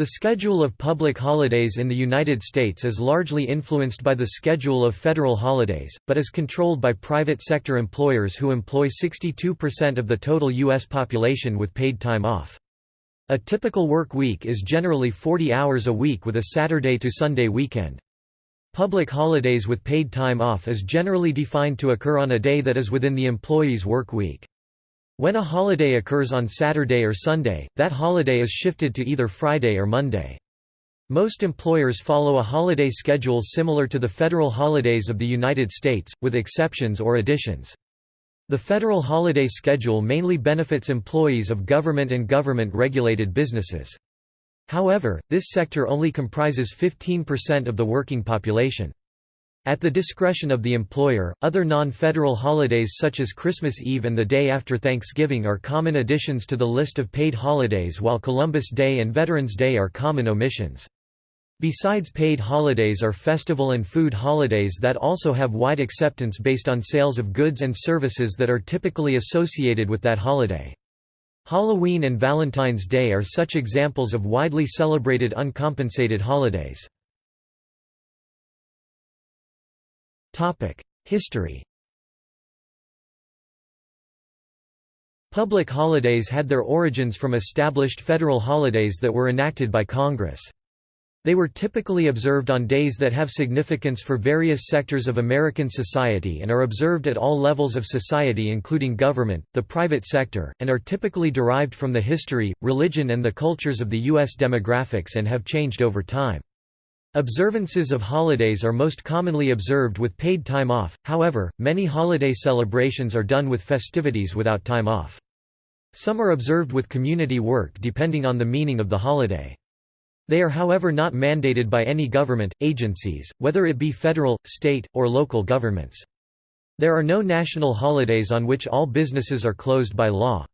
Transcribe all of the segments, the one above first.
The schedule of public holidays in the United States is largely influenced by the schedule of federal holidays, but is controlled by private sector employers who employ 62% of the total U.S. population with paid time off. A typical work week is generally 40 hours a week with a Saturday to Sunday weekend. Public holidays with paid time off is generally defined to occur on a day that is within the employee's work week. When a holiday occurs on Saturday or Sunday, that holiday is shifted to either Friday or Monday. Most employers follow a holiday schedule similar to the federal holidays of the United States, with exceptions or additions. The federal holiday schedule mainly benefits employees of government and government-regulated businesses. However, this sector only comprises 15% of the working population. At the discretion of the employer, other non-federal holidays such as Christmas Eve and the day after Thanksgiving are common additions to the list of paid holidays while Columbus Day and Veterans Day are common omissions. Besides paid holidays are festival and food holidays that also have wide acceptance based on sales of goods and services that are typically associated with that holiday. Halloween and Valentine's Day are such examples of widely celebrated uncompensated holidays. History Public holidays had their origins from established federal holidays that were enacted by Congress. They were typically observed on days that have significance for various sectors of American society and are observed at all levels of society including government, the private sector, and are typically derived from the history, religion and the cultures of the U.S. demographics and have changed over time. Observances of holidays are most commonly observed with paid time off, however, many holiday celebrations are done with festivities without time off. Some are observed with community work depending on the meaning of the holiday. They are however not mandated by any government, agencies, whether it be federal, state, or local governments. There are no national holidays on which all businesses are closed by law.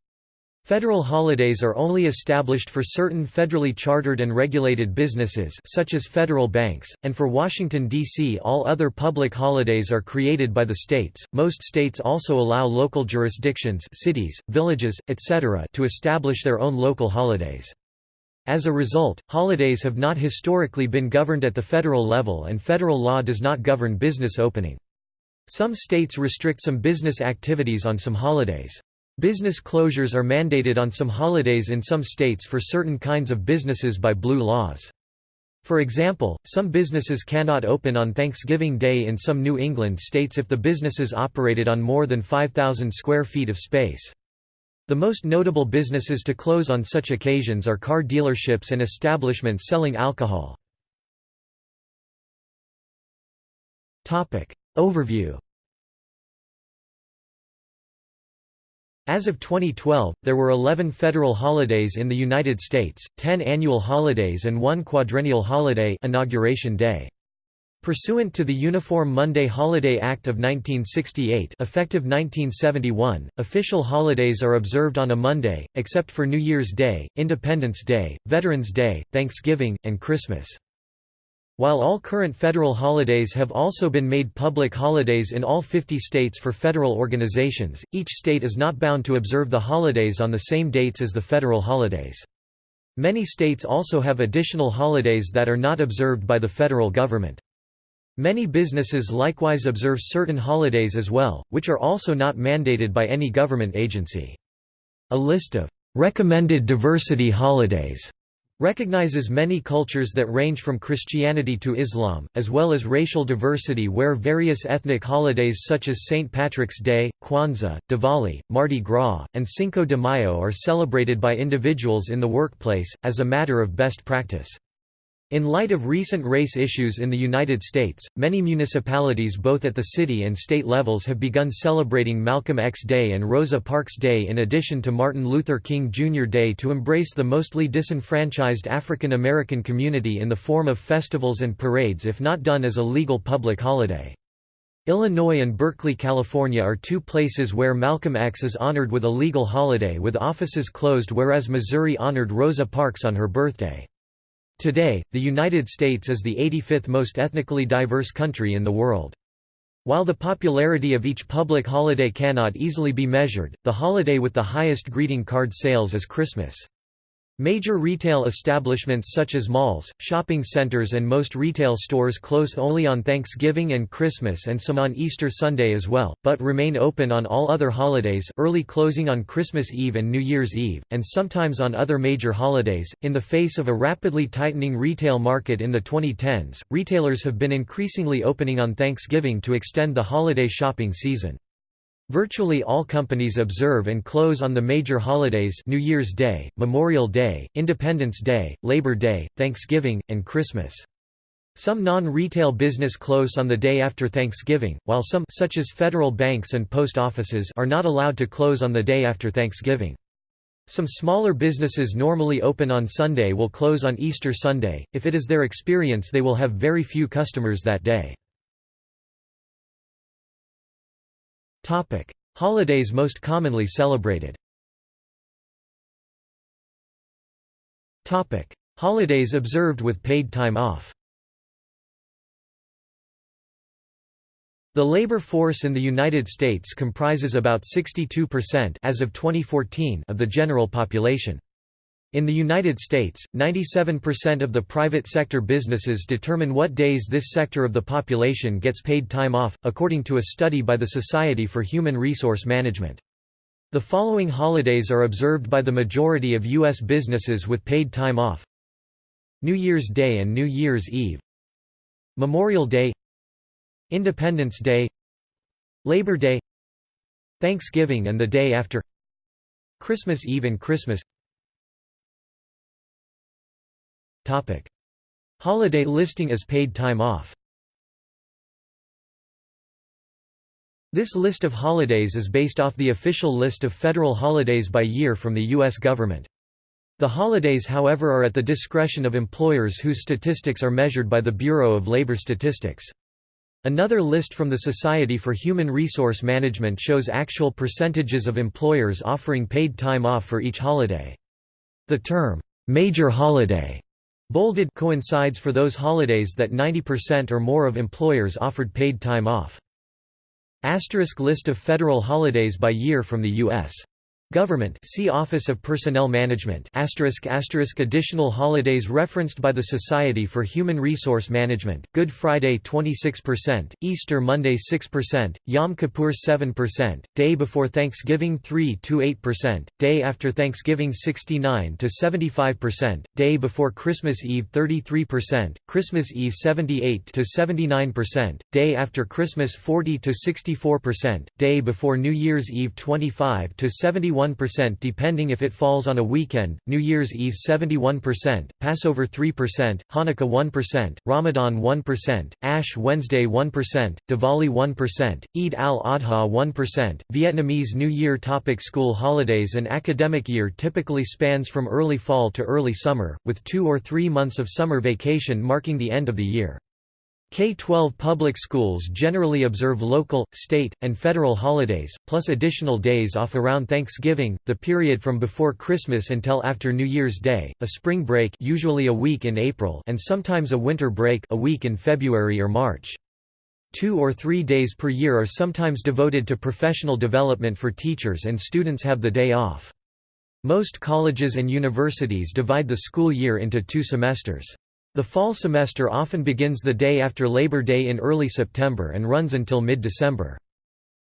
Federal holidays are only established for certain federally chartered and regulated businesses such as federal banks, and for Washington, D.C. all other public holidays are created by the states. Most states also allow local jurisdictions cities, villages, etc. to establish their own local holidays. As a result, holidays have not historically been governed at the federal level and federal law does not govern business opening. Some states restrict some business activities on some holidays. Business closures are mandated on some holidays in some states for certain kinds of businesses by blue laws. For example, some businesses cannot open on Thanksgiving Day in some New England states if the businesses operated on more than 5,000 square feet of space. The most notable businesses to close on such occasions are car dealerships and establishments selling alcohol. Overview As of 2012, there were 11 federal holidays in the United States, 10 annual holidays and one quadrennial holiday Inauguration Day. Pursuant to the Uniform Monday Holiday Act of 1968 effective 1971, official holidays are observed on a Monday, except for New Year's Day, Independence Day, Veterans Day, Thanksgiving, and Christmas. While all current federal holidays have also been made public holidays in all 50 states for federal organizations, each state is not bound to observe the holidays on the same dates as the federal holidays. Many states also have additional holidays that are not observed by the federal government. Many businesses likewise observe certain holidays as well, which are also not mandated by any government agency. A list of recommended diversity holidays recognizes many cultures that range from Christianity to Islam, as well as racial diversity where various ethnic holidays such as St. Patrick's Day, Kwanzaa, Diwali, Mardi Gras, and Cinco de Mayo are celebrated by individuals in the workplace, as a matter of best practice. In light of recent race issues in the United States, many municipalities both at the city and state levels have begun celebrating Malcolm X Day and Rosa Parks Day in addition to Martin Luther King Jr. Day to embrace the mostly disenfranchised African American community in the form of festivals and parades if not done as a legal public holiday. Illinois and Berkeley, California are two places where Malcolm X is honored with a legal holiday with offices closed whereas Missouri honored Rosa Parks on her birthday. Today, the United States is the 85th most ethnically diverse country in the world. While the popularity of each public holiday cannot easily be measured, the holiday with the highest greeting card sales is Christmas. Major retail establishments such as malls, shopping centers and most retail stores close only on Thanksgiving and Christmas and some on Easter Sunday as well, but remain open on all other holidays early closing on Christmas Eve and New Year's Eve, and sometimes on other major holidays. In the face of a rapidly tightening retail market in the 2010s, retailers have been increasingly opening on Thanksgiving to extend the holiday shopping season. Virtually all companies observe and close on the major holidays New Year's Day, Memorial Day, Independence Day, Labor Day, Thanksgiving, and Christmas. Some non-retail business close on the day after Thanksgiving, while some such as federal banks and post offices are not allowed to close on the day after Thanksgiving. Some smaller businesses normally open on Sunday will close on Easter Sunday, if it is their experience they will have very few customers that day. Topic: Holidays most commonly celebrated. Topic: Holidays observed with paid time off. The labor force in the United States comprises about 62% as of 2014 of the general population. In the United States, 97% of the private sector businesses determine what days this sector of the population gets paid time off, according to a study by the Society for Human Resource Management. The following holidays are observed by the majority of U.S. businesses with paid time off. New Year's Day and New Year's Eve. Memorial Day. Independence Day. Labor Day. Thanksgiving and the day after. Christmas Eve and Christmas Holiday listing as paid time off This list of holidays is based off the official list of federal holidays by year from the U.S. government. The holidays however are at the discretion of employers whose statistics are measured by the Bureau of Labor Statistics. Another list from the Society for Human Resource Management shows actual percentages of employers offering paid time off for each holiday. The term, "'major holiday' Bolded coincides for those holidays that 90% or more of employers offered paid time off. Asterisk list of federal holidays by year from the U.S. Government see Office of Personnel Management asterisk asterisk additional holidays referenced by the Society for Human Resource Management Good Friday 26%, Easter Monday 6%, Yom Kippur 7%, Day before Thanksgiving 3 to 8%, Day after Thanksgiving 69 to 75%, Day before Christmas Eve 33%, Christmas Eve 78 to 79%, Day after Christmas 40 to 64%, Day before New Year's Eve 25 to 71 71% depending if it falls on a weekend, New Year's Eve 71%, Passover 3%, Hanukkah 1%, Ramadan 1%, Ash Wednesday 1%, Diwali 1%, Eid al-Adha 1%, Vietnamese New Year topic School holidays An academic year typically spans from early fall to early summer, with two or three months of summer vacation marking the end of the year. K-12 public schools generally observe local, state, and federal holidays, plus additional days off around Thanksgiving, the period from before Christmas until after New Year's Day, a spring break usually a week in April and sometimes a winter break a week in February or March. Two or three days per year are sometimes devoted to professional development for teachers and students have the day off. Most colleges and universities divide the school year into two semesters. The fall semester often begins the day after Labor Day in early September and runs until mid-December.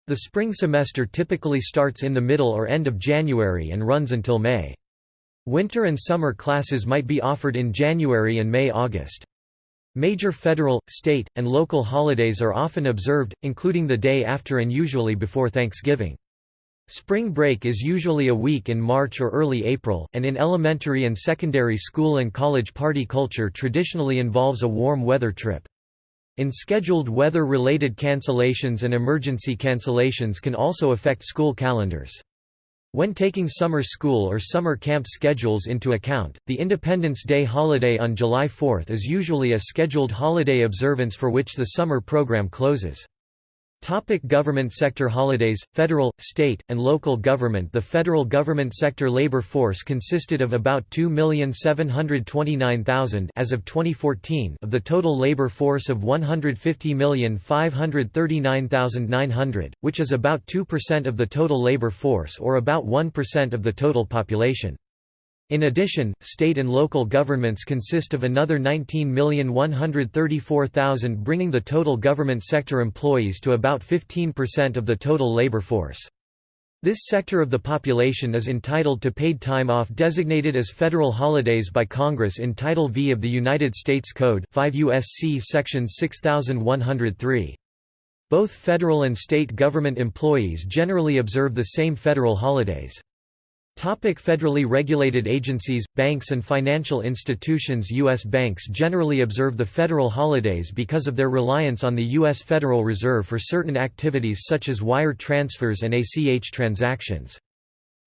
The spring semester typically starts in the middle or end of January and runs until May. Winter and summer classes might be offered in January and May-August. Major federal, state, and local holidays are often observed, including the day after and usually before Thanksgiving. Spring break is usually a week in March or early April, and in elementary and secondary school and college party culture traditionally involves a warm weather trip. In scheduled weather-related cancellations and emergency cancellations can also affect school calendars. When taking summer school or summer camp schedules into account, the Independence Day holiday on July 4 is usually a scheduled holiday observance for which the summer program closes. Topic government sector holidays Federal, state, and local government The federal government sector labor force consisted of about 2,729,000 as of 2014 of the total labor force of 150,539,900, which is about 2% of the total labor force or about 1% of the total population. In addition, state and local governments consist of another 19,134,000 bringing the total government sector employees to about 15% of the total labor force. This sector of the population is entitled to paid time off designated as federal holidays by Congress in Title V of the United States Code 5 U.S.C. Section 6103. Both federal and state government employees generally observe the same federal holidays. Topic federally regulated agencies, banks and financial institutions U.S. banks generally observe the federal holidays because of their reliance on the U.S. Federal Reserve for certain activities such as wire transfers and ACH transactions.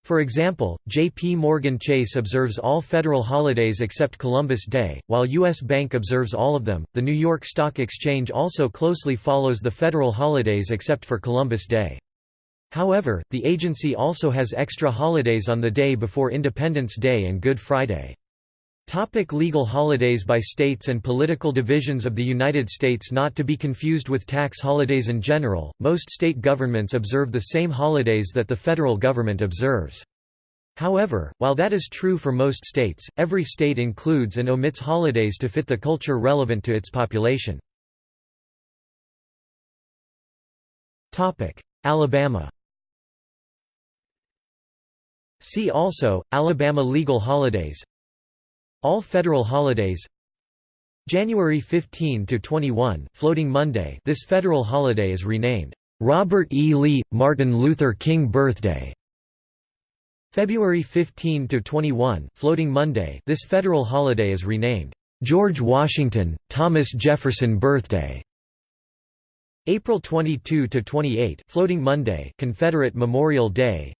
For example, J.P. Morgan Chase observes all federal holidays except Columbus Day, while U.S. Bank observes all of them. The New York Stock Exchange also closely follows the federal holidays except for Columbus Day. However, the agency also has extra holidays on the day before Independence Day and Good Friday. Topic legal holidays by states and political divisions of the United States Not to be confused with tax holidays in general, most state governments observe the same holidays that the federal government observes. However, while that is true for most states, every state includes and omits holidays to fit the culture relevant to its population. Alabama See also, Alabama legal holidays. All federal holidays. January 15 to 21 Floating Monday. This federal holiday is renamed Robert E. Lee Martin Luther King Birthday. February 15 to 21 Floating Monday. This federal holiday is renamed George Washington Thomas Jefferson Birthday. April 22 to 28 Floating Monday Confederate Memorial Day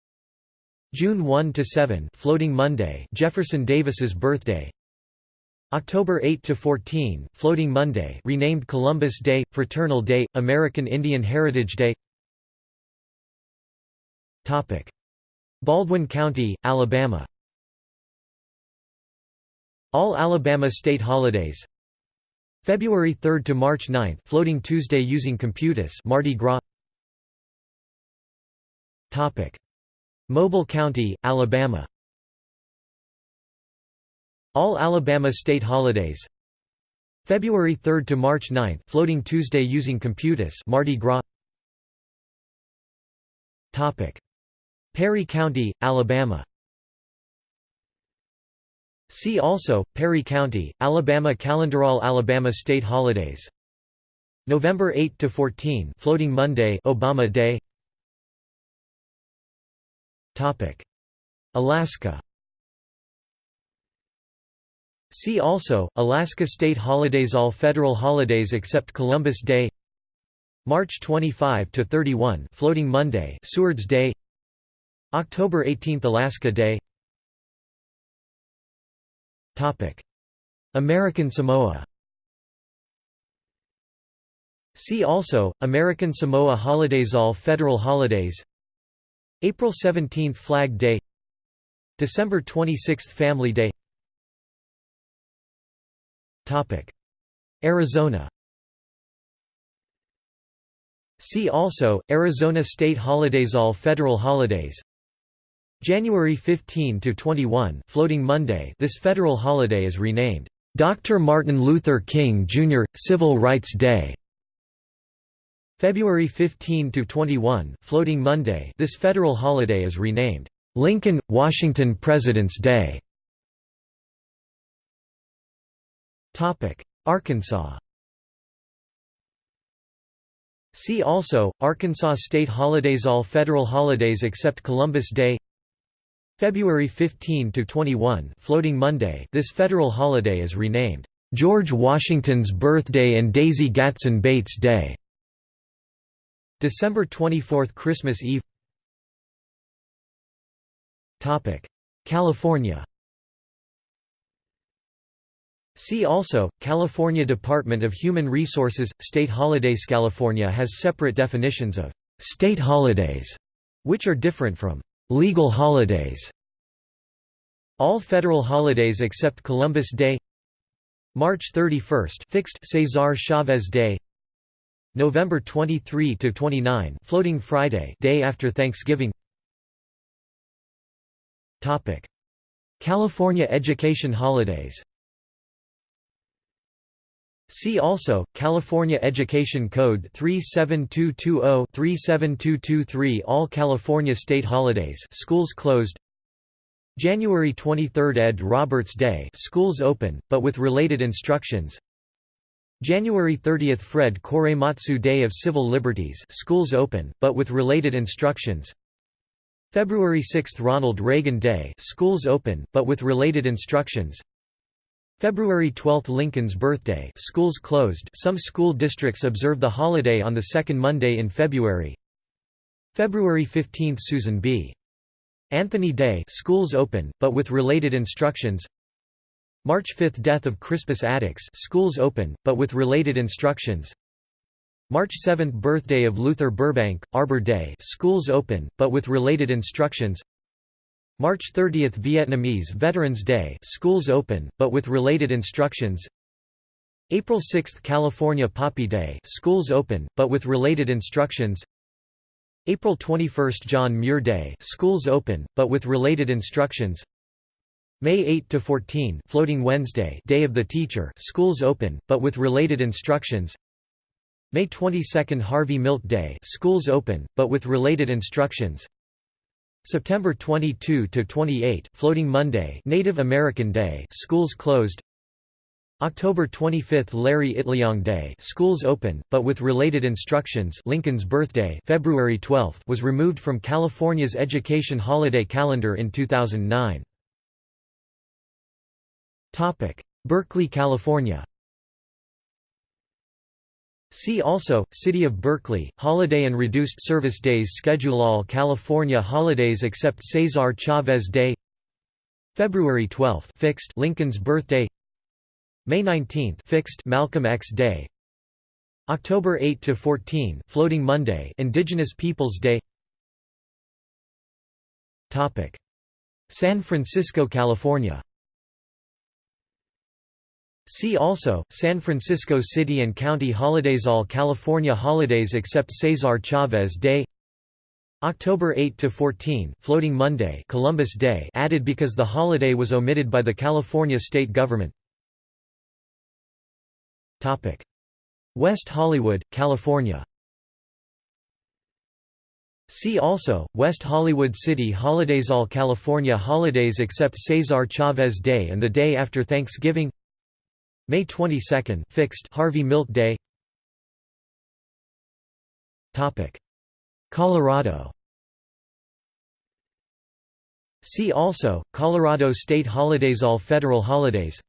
June 1 to 7 Floating Monday Jefferson Davis's birthday. October 8 to 14 Floating Monday renamed Columbus Day Fraternal Day American Indian Heritage Day. Topic. Baldwin County Alabama. All Alabama state holidays. February 3 to March 9 Floating Tuesday using Computus Mardi Gras. Topic Mobile County, Alabama. All Alabama state holidays. February 3 to March 9 Floating Tuesday using Computus Mardi Gras. Topic. Perry County, Alabama. See also, Perry County, Alabama Calendarall Alabama state holidays. November 8 to 14 Floating Monday Obama Day Alaska. See also, Alaska state holidays All federal holidays except Columbus Day. March 25 to 31 Floating Monday Seward's Day. October 18 Alaska Day. Topic. American Samoa. See also American Samoa holidays All federal holidays April 17 Flag Day December 26 Family Day Arizona See also, Arizona state holidays All federal holidays January 15 to 21 Floating Monday this federal holiday is renamed Dr. Martin Luther King Jr. Civil Rights Day February 15 to 21, Floating Monday. This federal holiday is renamed Lincoln Washington President's Day. Topic: Arkansas. See also Arkansas state holidays All federal holidays except Columbus Day. February 15 to 21, Floating Monday. This federal holiday is renamed George Washington's Birthday and Daisy Gatson Bates Day. December 24 Christmas Eve. California. See also, California Department of Human Resources – State holidays California has separate definitions of «state holidays», which are different from «legal holidays». All federal holidays except Columbus Day. March 31 fixed Cesar Chavez Day November 23 to 29, Floating Friday, day after Thanksgiving. Topic: California education holidays. See also, California Education Code 37220-37223 All California state holidays schools closed. January 23 Ed Roberts Day schools open, but with related instructions January 30 Fred Korematsu Day of Civil Liberties schools open, but with related instructions. February 6 Ronald Reagan Day schools open, but with related instructions. February 12 Lincoln's birthday schools closed some school districts observe the holiday on the second Monday in February. February 15 Susan B. Anthony Day schools open, but with related instructions March 5 Death of Crispus Attucks schools open, but with related instructions. March 7 Birthday of Luther Burbank, Arbor Day schools open, but with related instructions. March 30 Vietnamese Veterans Day schools open, but with related instructions. April 6 California Poppy Day schools open, but with related instructions. April 21 John Muir Day schools open, but with related instructions May 8 to 14 Floating Wednesday Day of the Teacher schools open, but with related instructions. May 22 Harvey Milk Day schools open, but with related instructions. September 22 to 28 Floating Monday Native American Day schools closed. October 25 Larry Itliong Day schools open but with related instructions. Lincoln's birthday February 12 was removed from California's education holiday calendar in 2009 Topic Berkeley California. See also, City of Berkeley, holiday and reduced service days Schedule all California holidays except Cesar Chavez Day. February 12 fixed Lincoln's birthday. May 19 fixed Malcolm X Day. October 8 to 14 Floating Monday Indigenous Peoples Day. Topic. San Francisco California See also, San Francisco City and County Holidays All California holidays except Cesar Chavez Day. October 8–14 Floating Monday Columbus Day added because the holiday was omitted by the California state government. West Hollywood, California. See also, West Hollywood City Holidays All California holidays except Cesar Chavez Day and the day after Thanksgiving May 22 fixed Harvey Milk Day. Topic. Colorado. See also Colorado state holidays all federal holidays.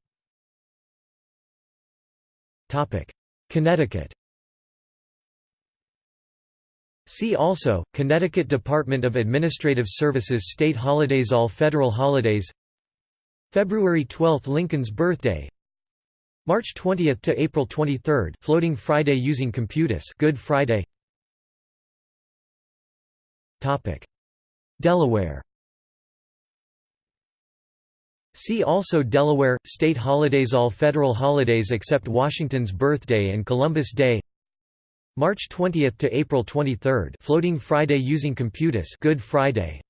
Topic. Connecticut. See also, Connecticut Department of Administrative Services State Holidays All Federal Holidays. February 12 Lincoln's birthday March 20 to April 23 Floating Friday using Computus Good Friday. Topic. Delaware. See also Delaware state holidays all federal holidays except Washington's birthday and Columbus Day. March 20 to April 23 Floating Friday using Computus Good Friday.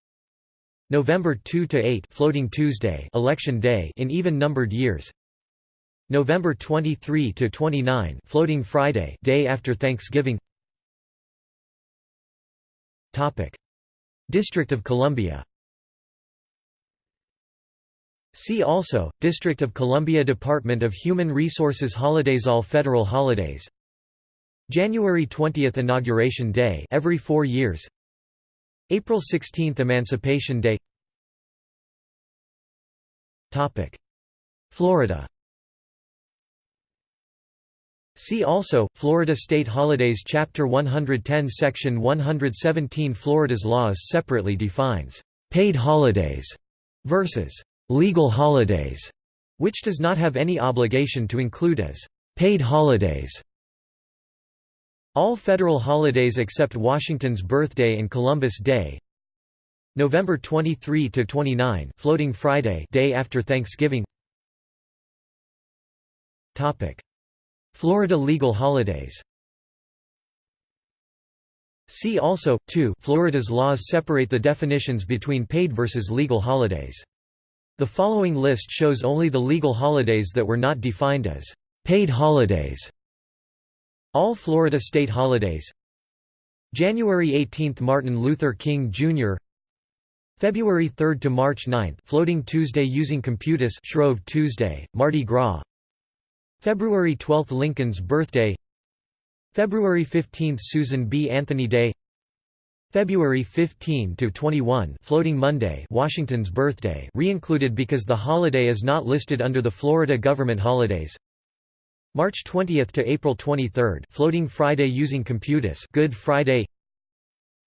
November 2 to 8 Floating Tuesday Election Day in even numbered years November 23 to 29, Floating Friday, day after Thanksgiving. Topic: District of Columbia. See also, District of Columbia Department of Human Resources Holidays All federal holidays. January 20 Inauguration Day every four years. April 16 Emancipation Day. Florida See also, Florida State Holidays Chapter 110 Section 117 Florida's laws separately defines «paid holidays» versus «legal holidays», which does not have any obligation to include as «paid holidays». All federal holidays except Washington's birthday and Columbus Day November 23 to 29 Floating Friday day after Thanksgiving Topic Florida legal holidays See also, 2 Florida's laws separate the definitions between paid versus legal holidays The following list shows only the legal holidays that were not defined as paid holidays. All Florida state holidays January 18 – Martin Luther King Jr. February 3 to March 9 Floating Tuesday using Computus Shrove Tuesday, Mardi Gras February 12 – Lincoln's birthday. February 15 – Susan B. Anthony Day. February 15 to 21 Floating Monday Washington's birthday re-included because the holiday is not listed under the Florida government holidays. March 20 to April 23 Floating Friday using Computus Good Friday.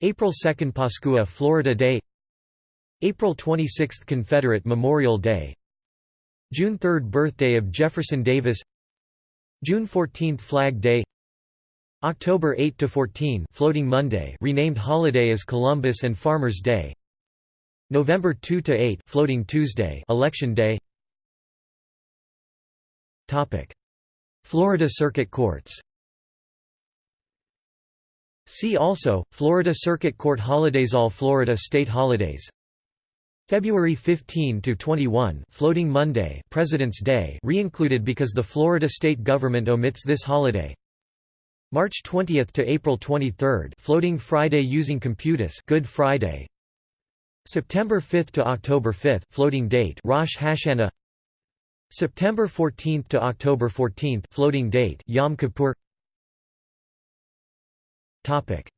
April 2 Pascua Florida Day. April 26 Confederate Memorial Day. June 3 Birthday of Jefferson Davis June 14 Flag Day. October 8 to 14 Floating Monday renamed holiday as Columbus and Farmers Day. November 2 to 8 Floating Tuesday Election Day. Topic. Florida Circuit Courts. See also Florida Circuit Court holidays All Florida state holidays February 15 to 21, Floating Monday, President's Day, re-included because the Florida state government omits this holiday. March 20 to April 23, Floating Friday using Computus, Good Friday. September 5 to October 5, Floating Date, Rosh Hashanah. September 14 to October 14, Floating Date, Yom Kippur. Topic: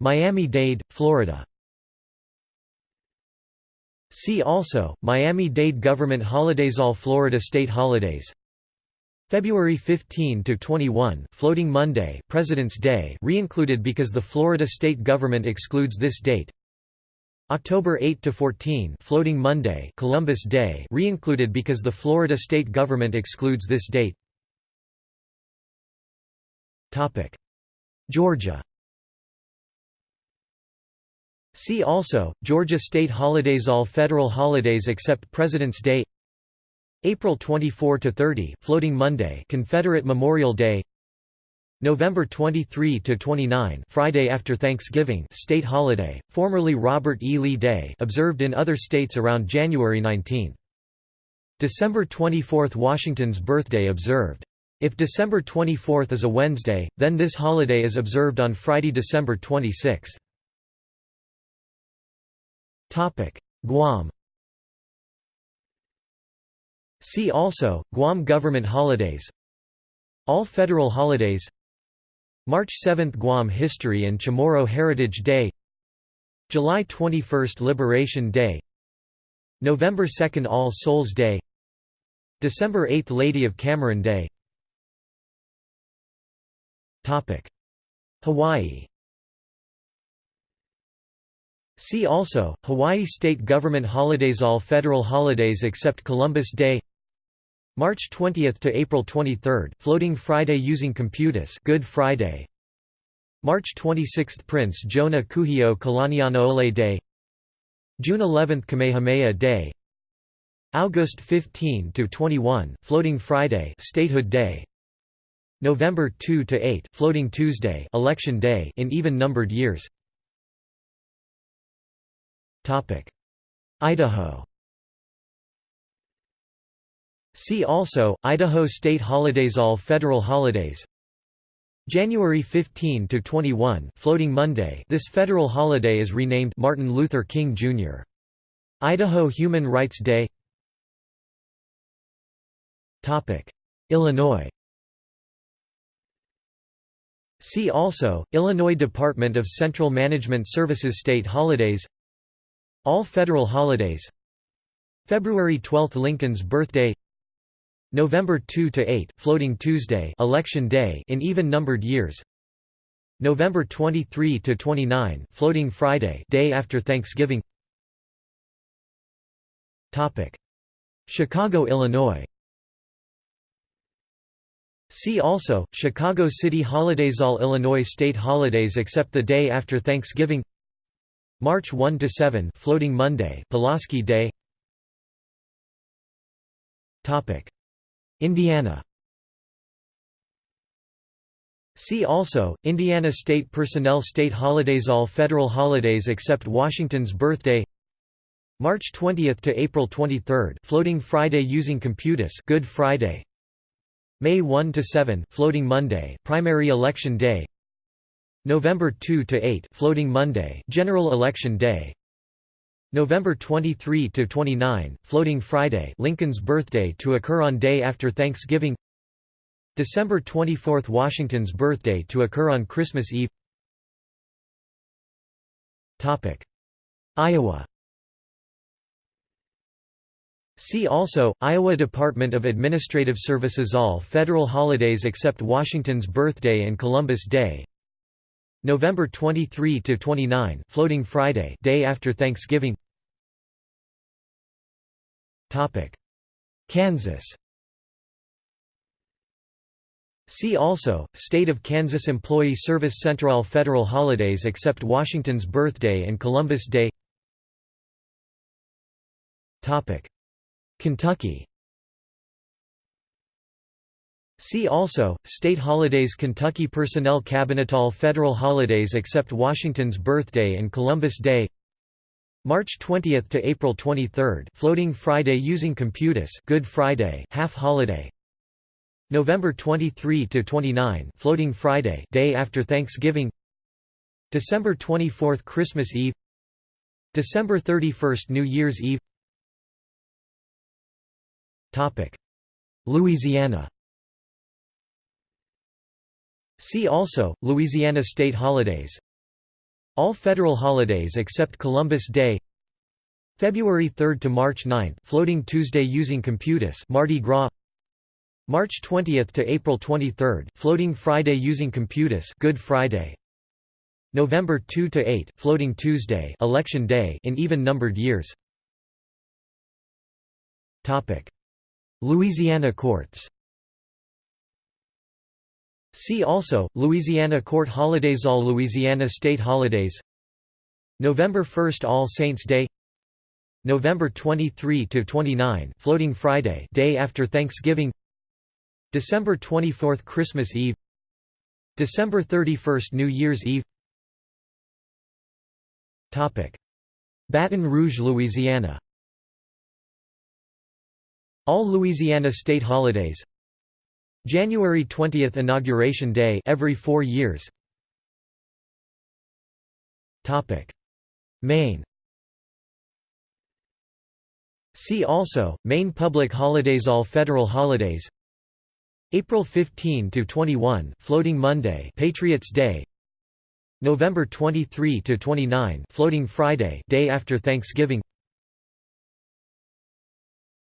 Miami-Dade, Florida. See also, Miami-Dade Government Holidays All Florida State Holidays. February 15 to 21 Floating Monday President's Day re-included because the Florida state government excludes this date. October 8 to 14 Floating Monday Columbus Day re-included because the Florida state government excludes this date. Topic. Georgia See also, Georgia state holidays All federal holidays except President's Day April 24–30 Floating Monday Confederate Memorial Day November 23–29 Friday after Thanksgiving state holiday, formerly Robert E. Lee Day observed in other states around January 19. December 24 Washington's birthday observed. If December 24 is a Wednesday, then this holiday is observed on Friday December 26. Guam. See also, Guam government holidays. All federal holidays. March 7 Guam History and Chamorro Heritage Day. July 21 Liberation Day. November 2 All Souls Day. December 8 Lady of Camarin Day. Topic: Hawaii See also, Hawaii state government holidays All federal holidays except Columbus Day. March 20 to April 23 Floating Friday using Computus Good Friday. March 26 Prince Jonah Kuhio Kalanianaole Day. June 11 Kamehameha Day. August 15 to 21 Floating Friday Statehood Day. November 2 to 8 Floating Tuesday Election Day in even numbered years Idaho. See also, Idaho state holidays All federal holidays. January 15 to 21 Floating Monday. This federal holiday is renamed Martin Luther King Jr. Idaho Human Rights Day. Topic: Illinois. See also, Illinois Department of Central Management Services State holidays all federal holidays. February 12 Lincoln's birthday. November 2 to 8 Floating Tuesday Election Day in even numbered years. November 23 to 29 Floating Friday Day after Thanksgiving. Topic. Chicago Illinois. See also Chicago City holidays All Illinois state holidays except the day after Thanksgiving March 1 to 7 Floating Monday Pulaski Day. Topic. Indiana. See also Indiana State Personnel State Holidays All federal holidays except Washington's birthday. March 20 to April 23 Floating Friday using Computus Good Friday. May 1 to 7 Floating Monday Primary Election Day November 2 to 8 Floating Monday General Election Day. November 23 to 29 Floating Friday Lincoln's birthday to occur on day after Thanksgiving. December 24 Washington's birthday to occur on Christmas Eve. Topic. Iowa. See also, Iowa Department of Administrative Services All federal holidays except Washington's birthday and Columbus Day November 23 to 29, Floating Friday day after Thanksgiving. Topic: Kansas. See also, State of Kansas Employee Service Central federal holidays except Washington's birthday and Columbus Day. Kentucky See also, State holidays Kentucky Personnel Cabinet All federal holidays except Washington's birthday and Columbus Day. March 20 to April 23 Floating Friday using Computus Good Friday. Half holiday. November 23 to 29 Floating Friday. Day after Thanksgiving. December 24 Christmas Eve. December 31 New Year's Eve. Topic. Louisiana See also, Louisiana state holidays. All federal holidays except Columbus Day. February 3 to March 9 Floating Tuesday using Computus Mardi Gras. March 20 to April 23 Floating Friday using Computus Good Friday. November 2 to 8 Floating Tuesday Election Day in even numbered years. Topic. Louisiana courts See also, Louisiana court holidays All Louisiana state holidays. November 1 All Saints' Day. November 23–29 Floating Friday day after Thanksgiving. December 24 Christmas Eve. December 31 New Year's Eve. Topic. Baton Rouge, Louisiana. All Louisiana state holidays January 20 Inauguration Day every four years. Maine. See also, Maine public holidays All federal holidays. April 15 to 21 Floating Monday Patriots Day. November 23 to 29 Floating Friday day after Thanksgiving.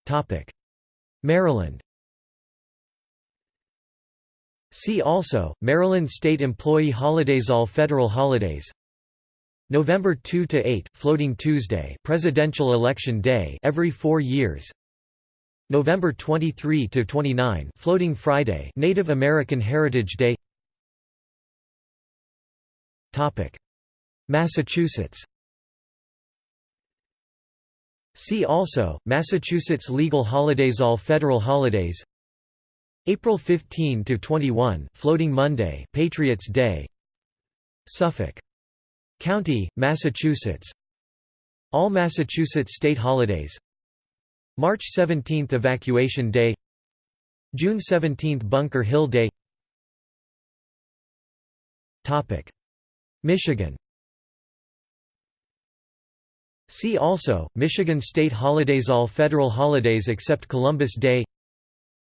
Topic. Maryland See also, Maryland State Employee Holidays All federal holidays. November 2 to 8 Floating Tuesday Presidential Election Day every 4 years. November 23 to 29 Floating Friday Native American Heritage Day. Topic. Massachusetts. See also, Massachusetts legal holidays All federal holidays April 15 to 21 Floating Monday Patriots Day. Suffolk County Massachusetts. All Massachusetts state holidays. March 17 Evacuation Day. June 17 Bunker Hill Day. Topic. Michigan See also, Michigan state holidays All federal holidays except Columbus Day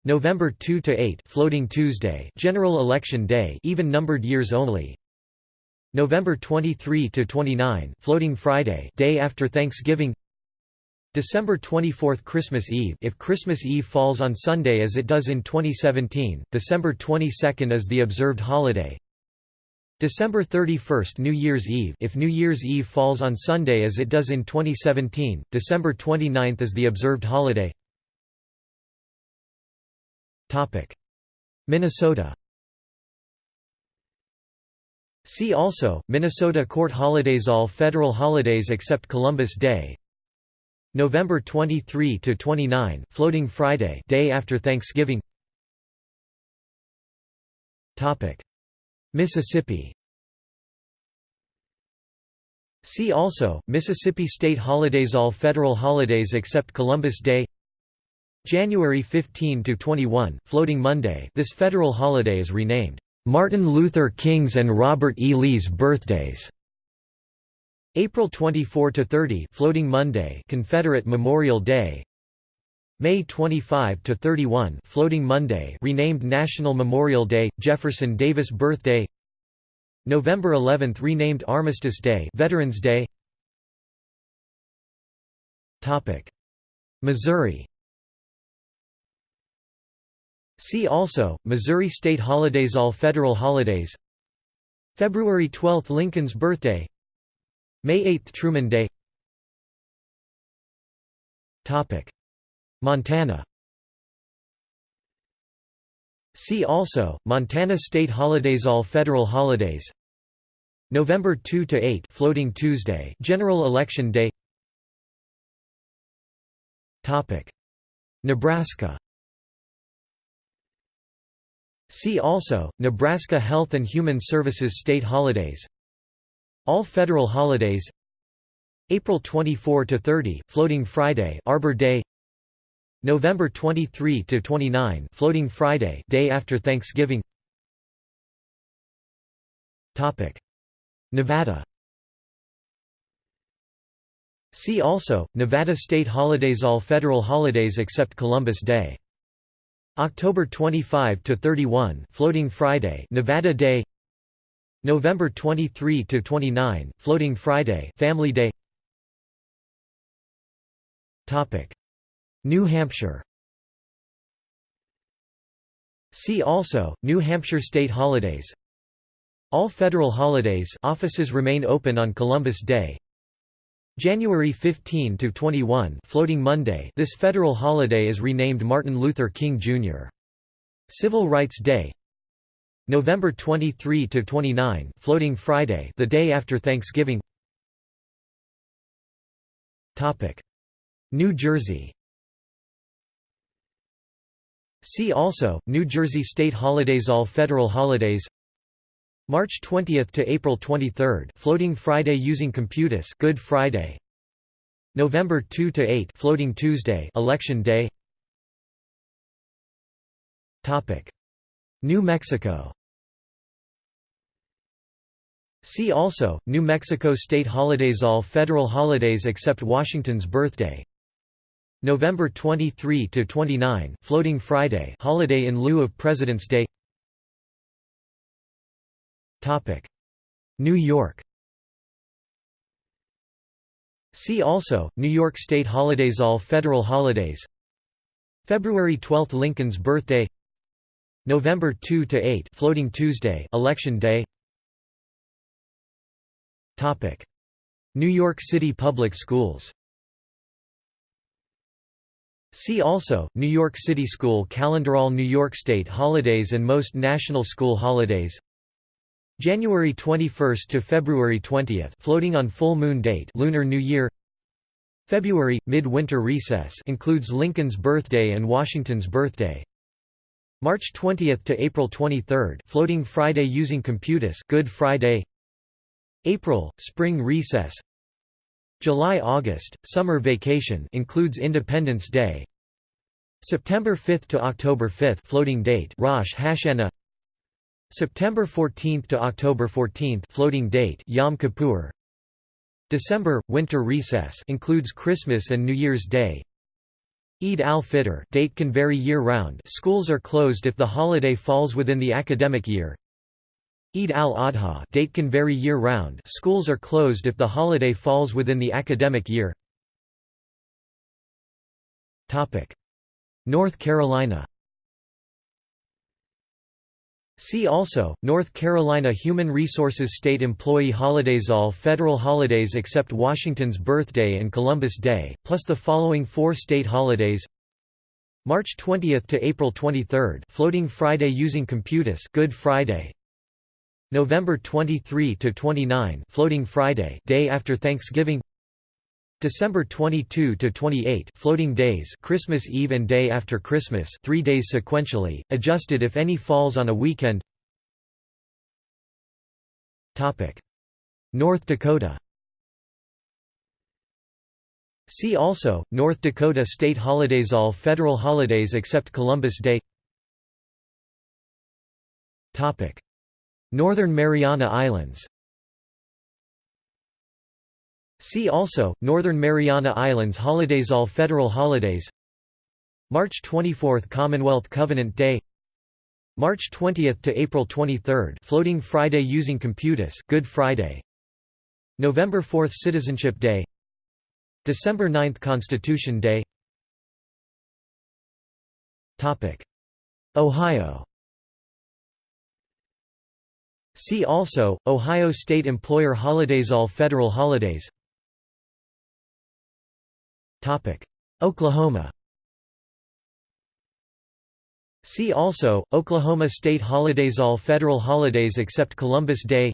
November 2 to 8 Floating Tuesday General Election Day even numbered years only. November 23 to 29 Floating Friday day after Thanksgiving. December 24 Christmas Eve if Christmas Eve falls on Sunday as it does in 2017 December 22 is the observed holiday. December 31 New Year's Eve if New Year's Eve falls on Sunday as it does in 2017, December 29 is the observed holiday Minnesota. See also, Minnesota court holidays All federal holidays except Columbus Day. November 23 to 29 Floating Friday day after Thanksgiving. Topic. Mississippi. See also, Mississippi state holidays All federal holidays except Columbus Day January 15 to 21, Floating Monday this federal holiday is renamed, "'Martin Luther King's and Robert E. Lee's birthdays' April 24 to 30, Floating Monday Confederate Memorial Day. May 25 to 31, Floating Monday renamed National Memorial Day, Jefferson Davis Birthday. November 11 renamed Armistice Day Veterans Day. Topic: Missouri See also, Missouri state holidays All federal holidays. February 12 – Lincoln's birthday. May 8 – Truman Day. Montana. See also, Montana state holidays All federal holidays. November 2 to 8 Floating Tuesday General Election Day. Topic. Nebraska See also, Nebraska Health and Human Services State Holidays. All federal holidays. April 24–30, Floating Friday Arbor Day. November 23–29, Floating Friday day after Thanksgiving. Topic. Nevada. See also, Nevada state holidays All federal holidays except Columbus Day October 25 to 31 Floating Friday Nevada Day. November 23 to 29 Floating Friday Family Day. Topic. New Hampshire. See also New Hampshire state holidays. All federal holidays offices remain open on Columbus Day January 15 to 21, Floating Monday. This federal holiday is renamed Martin Luther King Jr. Civil Rights Day. November 23 to 29, Floating Friday, the day after Thanksgiving. Topic: New Jersey. See also New Jersey state holidays All federal holidays March 20 to April 23, Floating Friday using Computus, Good Friday. November 2 to 8, Floating Tuesday, Election Day. Topic: New Mexico. See also New Mexico state holidays All federal holidays except Washington's birthday. November 23 to 29, Floating Friday, holiday in lieu of President's Day. New York. See also, New York State holidays All federal holidays. February 12 – Lincoln's birthday. November 2 to 8 Floating Tuesday Election Day. Topic. New York City Public Schools. See also, New York City School Calendar All New York State holidays and most national school holidays January 21 to February 20, floating on full moon date, Lunar New Year. February midwinter recess includes Lincoln's birthday and Washington's birthday. March 20 to April 23, floating Friday using Computus, Good Friday. April spring recess. July-August summer vacation includes Independence Day. September 5 to October 5 floating date Rosh Hashanah September 14 to October 14 floating date Yom Kippur. December winter recess includes Christmas and New Year's Day. Eid al-Fitr date can vary year-round schools are closed if the holiday falls within the academic year. Eid al-Adha date can vary year-round schools are closed if the holiday falls within the academic year. Topic. North Carolina See also, North Carolina Human Resources State Employee Holidays All federal holidays except Washington's birthday and Columbus Day, plus the following four state holidays. March 20 to April 23 Floating Friday using Computus Good Friday. November 23 to 29 Floating Friday day after Thanksgiving December 22 to 28 floating days Christmas Eve and day after Christmas 3 days sequentially adjusted if any falls on a weekend. Topic. North Dakota. See also, North Dakota state holidays All federal holidays except Columbus Day. Topic. Northern Mariana Islands See also, Northern Mariana Islands holidays All federal holidays March 24 – Commonwealth Covenant Day March 20 to April 23 Floating Friday using Computus Good Friday November 4 Citizenship Day December 9 Constitution Day Topic. Ohio See also, Ohio State Employer Holidays All federal holidays Oklahoma See also, Oklahoma State Holidays All federal holidays except Columbus Day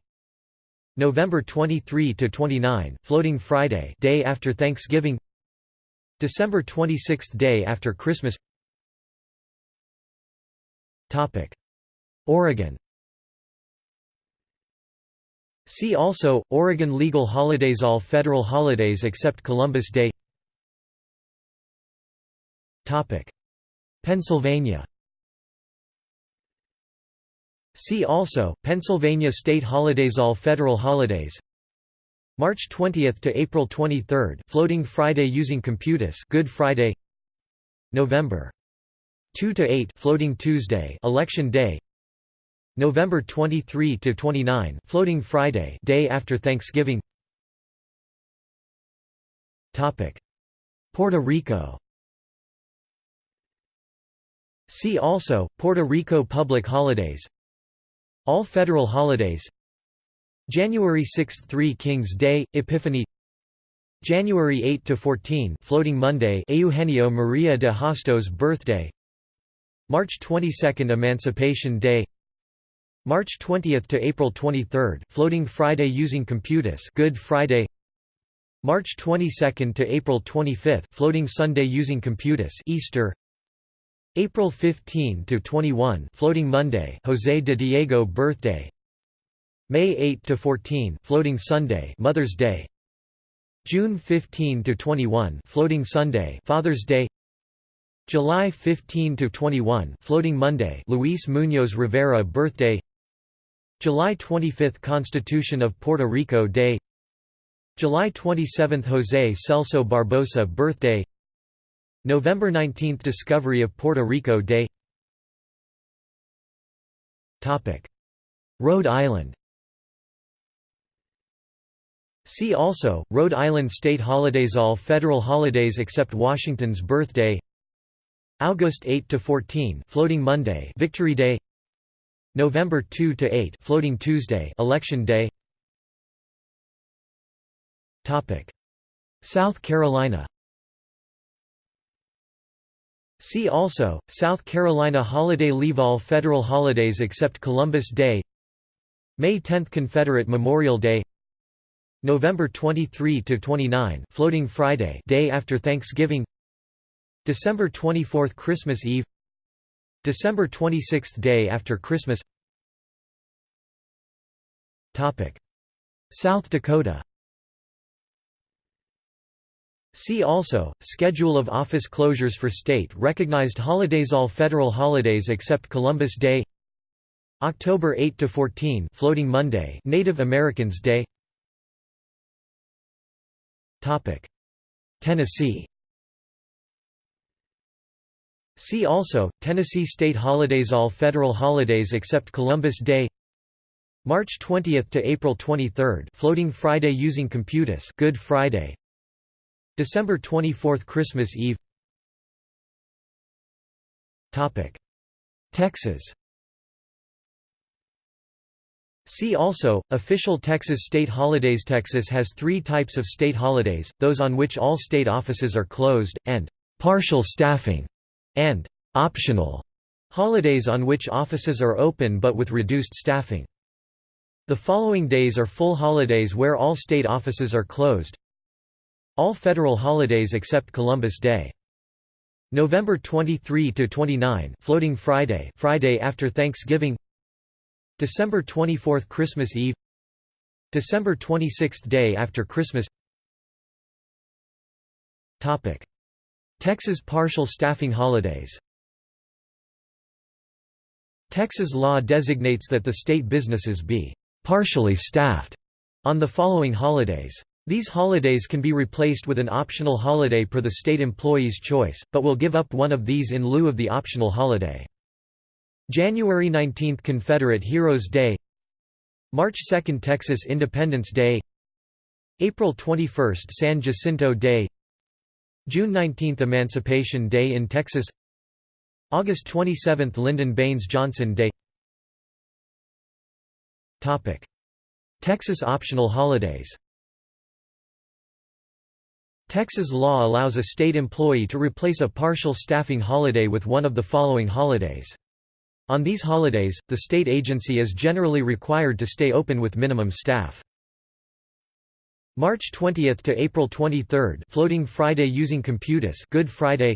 November 23 to 29, Floating Friday day after Thanksgiving December 26 day after Christmas Topic: Oregon See also, Oregon legal holidays All federal holidays except Columbus Day Pennsylvania. See also, Pennsylvania state holidays All federal holidays. March 20 to April 23 Floating Friday using Computus Good Friday. November 2 to 8 Floating Tuesday Election Day. November 23 to 29 Floating Friday Day after Thanksgiving. Topic. Puerto Rico See also Puerto Rico public holidays. All federal holidays. January 6 – 3 Kings Day, Epiphany. January 8–14 Floating Monday Eugenio Maria de Hostos' birthday. March 22 – Emancipation Day. March 20 to April 23 Floating Friday using Computus Good Friday. March 22 to April 25 Floating Sunday using Computus Easter April 15 to 21 Floating Monday José de Diego birthday. May 8 to 14 Floating Sunday Mother's Day. June 15 to 21 Floating Sunday Father's Day. July 15 to 21 Floating Monday Luis Muñoz Rivera birthday. July 25 Constitution of Puerto Rico Day. July 27 José Celso Barbosa birthday November 19 – Discovery of Puerto Rico Day. Rhode Island. See also, Rhode Island state holidays All federal holidays except Washington's birthday. August 8–14 Floating Monday Victory Day. November 2–8 Floating Tuesday Election Day. South Carolina See also, South Carolina holiday leave all federal holidays except Columbus Day. May 10 Confederate Memorial Day. November 23–29 Floating Friday day after Thanksgiving. December 24 Christmas Eve. December 26 day after Christmas. South Dakota See also, Schedule of office closures for state-recognized holidays All federal holidays except Columbus Day. October 8–14 Floating Monday Native Americans Day. Tennessee. See also, Tennessee state holidays All federal holidays except Columbus Day. March 20 to April 23 Floating Friday using Computus Good Friday December 24 Christmas Eve. Texas. See also, official Texas state holidays. Texas has three types of state holidays, those on which all state offices are closed, and «partial staffing» and «optional» holidays on which offices are open but with reduced staffing. The following days are full holidays where all state offices are closed all federal holidays except Columbus Day. November 23 to 29, Floating Friday, Friday after Thanksgiving. December 24, Christmas Eve. December 26, day after Christmas. Topic: Texas partial staffing holidays Texas law designates that the state businesses be partially staffed on the following holidays. These holidays can be replaced with an optional holiday per the state employee's choice, but will give up one of these in lieu of the optional holiday. January 19 – Confederate Heroes Day March 2 – Texas Independence Day April 21 – San Jacinto Day June 19 – Emancipation Day in Texas August 27 – Lyndon Baines Johnson Day Texas optional holidays Texas law allows a state employee to replace a partial staffing holiday with one of the following holidays. On these holidays, the state agency is generally required to stay open with minimum staff. March 20 to April 23 Floating Friday using Computus Good Friday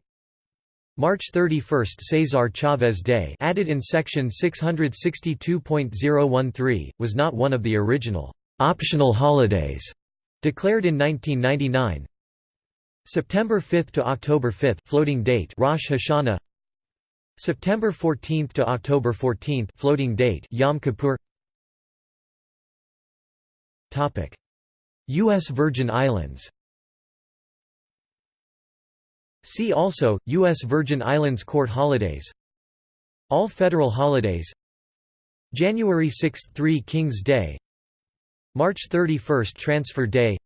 March 31 Cesar Chavez Day added in section 662.013 was not one of the original optional holidays declared in 1999 September 5 to October 5 floating date Rosh Hashanah. September 14 to October 14 floating date Yom Kippur. Topic. US Virgin Islands. See also US Virgin Islands court holidays. All federal holidays. January 6 – 3 Kings Day. March 31 – Transfer Day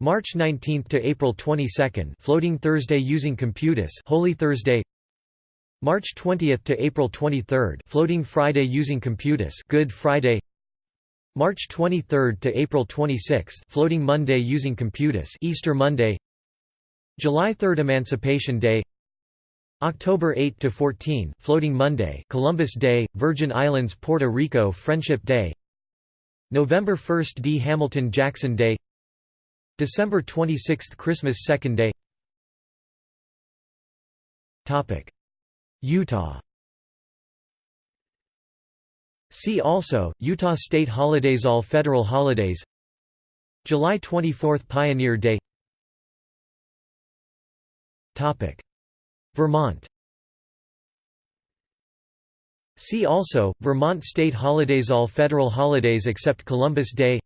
March 19 to April 22, Floating Thursday using Computus, Holy Thursday. March 20 to April 23, Floating Friday using Computus, Good Friday. March 23 to April 26, Floating Monday using Computus, Easter Monday. July 3 Emancipation Day. October 8 to 14, Floating Monday, Columbus Day, Virgin Islands, Puerto Rico, Friendship Day. November 1 D. Hamilton Jackson Day. December 26 – Christmas Second Day. Utah. See also, Utah state holidays All federal holidays. July 24 – Pioneer Day. Vermont. See also, Vermont state holidays All federal holidays except Columbus Day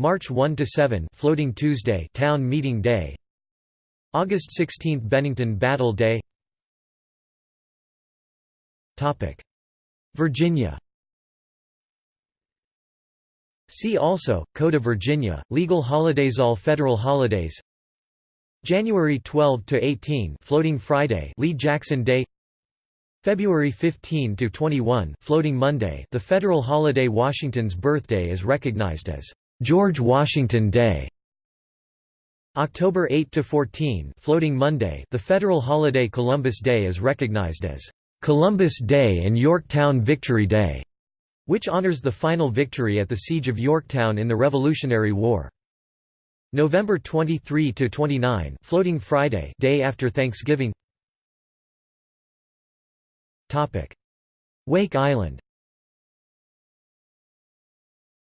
March 1 to 7 Floating Tuesday Town Meeting Day. August 16 Bennington Battle Day. Topic. Virginia. See also Code of Virginia Legal holidays All federal holidays. January 12 to 18 Floating Friday Lee Jackson Day. February 15 to 21 Floating Monday The federal holiday Washington's birthday is recognized as George Washington Day. October 8 to 14 Floating Monday the federal holiday Columbus Day is recognized as Columbus Day and Yorktown Victory Day which honors the final victory at the siege of Yorktown in the Revolutionary War. November 23 to 29 Floating Friday day after Thanksgiving. Topic. Wake Island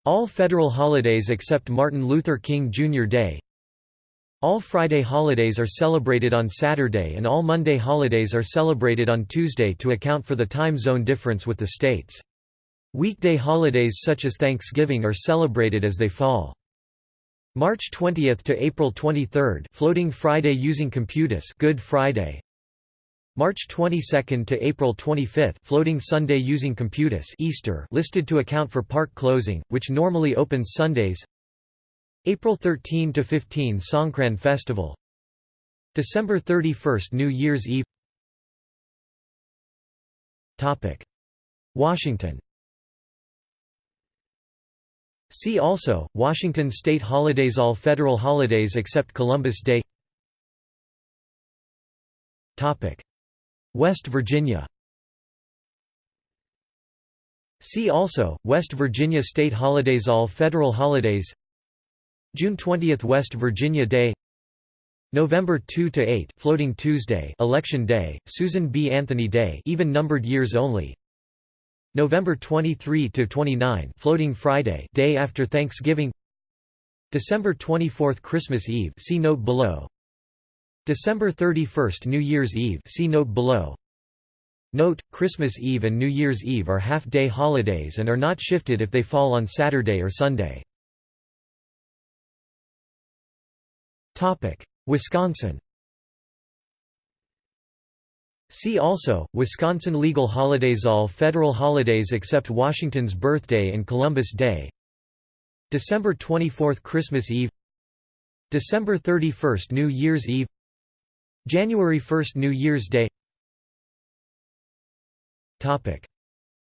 all federal holidays except Martin Luther King Jr. Day All Friday holidays are celebrated on Saturday and all Monday holidays are celebrated on Tuesday to account for the time zone difference with the states. Weekday holidays such as Thanksgiving are celebrated as they fall. March 20 to April 23 Floating Friday using Computus Good Friday March 22 to April 25 Floating Sunday using Computus Easter listed to account for park closing, which normally opens Sundays. April 13 to 15 Songkran Festival. December 31 New Year's Eve. Topic. Washington. See also, Washington state holidays All federal holidays except Columbus Day. Topic West Virginia. See also, West Virginia state holidays All federal holidays. June 20 – West Virginia Day. November 2 to 8 Floating Tuesday Election Day, Susan B. Anthony Day even numbered years only. November 23 to 29 Floating Friday day after Thanksgiving. December 24 Christmas Eve see note below December 31 New Year's Eve see note below. Note, Christmas Eve and New Year's Eve are half-day holidays and are not shifted if they fall on Saturday or Sunday. Wisconsin. See also, Wisconsin legal holidays All federal holidays except Washington's birthday and Columbus Day. December 24 Christmas Eve. December 31 New Year's Eve January 1 New Year's Day.